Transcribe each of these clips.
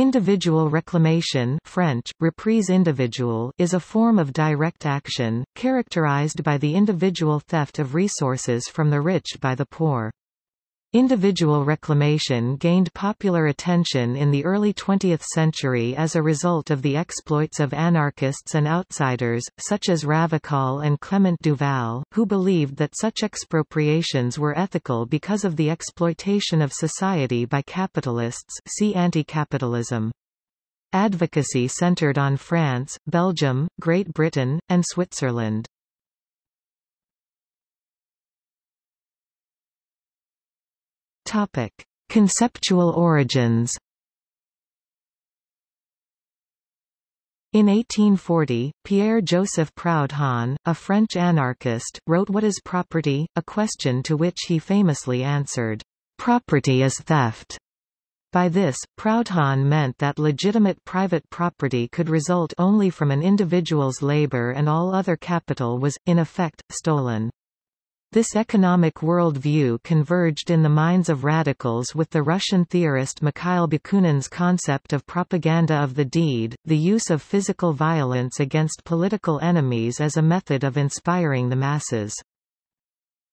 Individual reclamation French, reprise individuelle is a form of direct action, characterized by the individual theft of resources from the rich by the poor. Individual reclamation gained popular attention in the early 20th century as a result of the exploits of anarchists and outsiders, such as Ravachol and Clement Duval, who believed that such expropriations were ethical because of the exploitation of society by capitalists see anti-capitalism. Advocacy centered on France, Belgium, Great Britain, and Switzerland. Topic: Conceptual origins. In 1840, Pierre-Joseph Proudhon, a French anarchist, wrote What is Property?, a question to which he famously answered, "'Property is theft'". By this, Proudhon meant that legitimate private property could result only from an individual's labor and all other capital was, in effect, stolen. This economic worldview converged in the minds of radicals with the Russian theorist Mikhail Bakunin's concept of propaganda of the deed, the use of physical violence against political enemies as a method of inspiring the masses.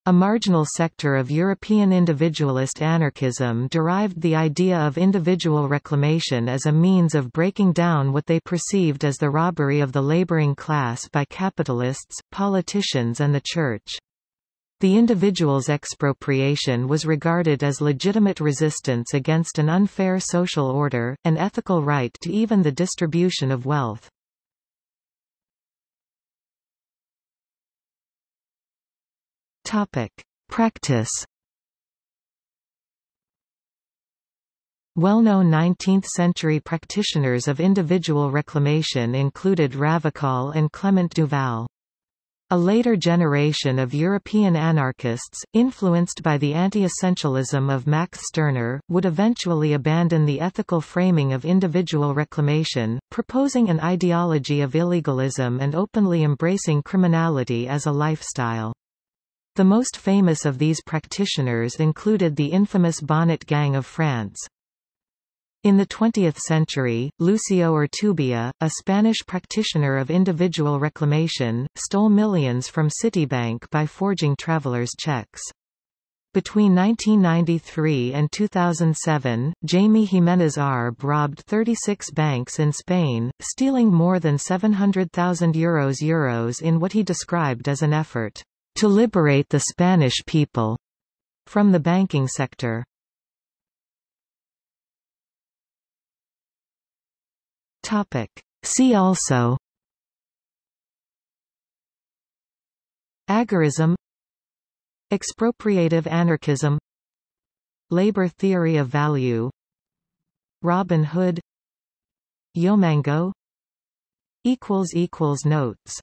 A marginal sector of European individualist anarchism derived the idea of individual reclamation as a means of breaking down what they perceived as the robbery of the laboring class by capitalists, politicians and the Church. The individual's expropriation was regarded as legitimate resistance against an unfair social order, an ethical right to even the distribution of wealth. Practice Well-known 19th-century practitioners of individual reclamation included Ravachol and Clement Duval. A later generation of European anarchists, influenced by the anti-essentialism of Max Stirner, would eventually abandon the ethical framing of individual reclamation, proposing an ideology of illegalism and openly embracing criminality as a lifestyle. The most famous of these practitioners included the infamous Bonnot Gang of France. In the 20th century, Lucio Urtubia, a Spanish practitioner of individual reclamation, stole millions from Citibank by forging travelers' checks. Between 1993 and 2007, Jaime Jimenez Arbe robbed 36 banks in Spain, stealing more than 700,000 euros euros in what he described as an effort to liberate the Spanish people from the banking sector. Topic. See also Agorism Expropriative anarchism Labor theory of value Robin Hood Yomango Notes